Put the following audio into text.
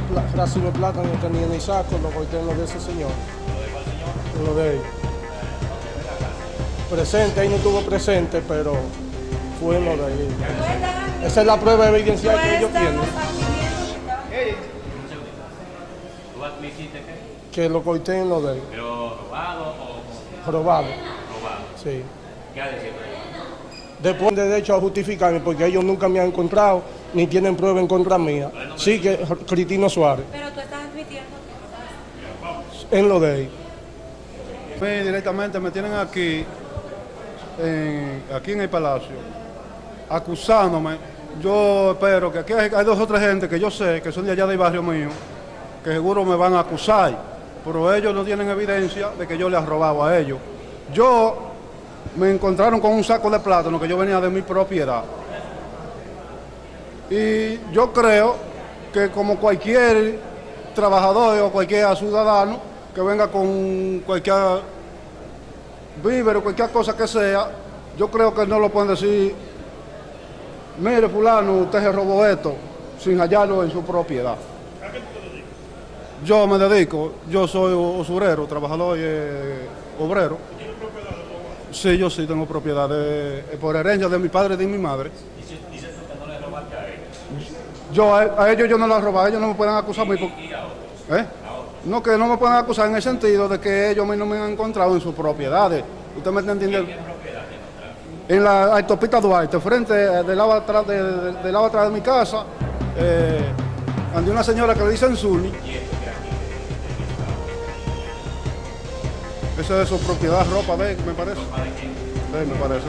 pla- racimo de plátano no tenía ni saco, lo corté en lo de ese señor. En lo de él. Presente, ahí no estuvo presente, pero fue en lo de él. Esa es la prueba evidencial que ellos tienen, ¿Tú admitiste que? que lo corté en lo de él. ¿Pero robado o Probado, robado? sí. ¿Qué ha decidido? Después de derecho a justificarme porque ellos nunca me han encontrado ni tienen prueba en contra mía. Sí que Cristina Suárez, Pero tú estás admitiendo que en lo de él. mí directamente me tienen aquí, en- aquí en el Palacio, acusándome. Yo espero que aquí hay, hay dos o tres gente que yo sé que son de allá del barrio mío, que seguro me van a acusar, pero ellos no tienen evidencia de que yo les he robado a ellos. Yo me encontraron con un saco de plátano que yo venía de mi propiedad. Y yo creo que como cualquier trabajador o cualquier ciudadano que venga con cualquier víver o cualquier cosa que sea, yo creo que no lo pueden decir, mire fulano, usted se robó esto, sin hallarlo en su propiedad. Yo me dedico, yo soy usurero, trabajador y eh, obrero. Sí, yo sí tengo propiedad de- eh, por herencia de mi padre y de mi madre. Yo a, a ellos yo no los he robado, ellos no me pueden acusar por- ¿Eh? No, que no me pueden acusar en el sentido de que ellos a mí no me han encontrado en sus propiedades. ¿Usted me está entendiendo? En la autopista Duarte, frente, eh, del lado atrás de, de- del lado atrás de mi casa, eh, ande una señora que le dicen Zuni. Esa es su propiedad, ropa de me parece. Sí, me parece.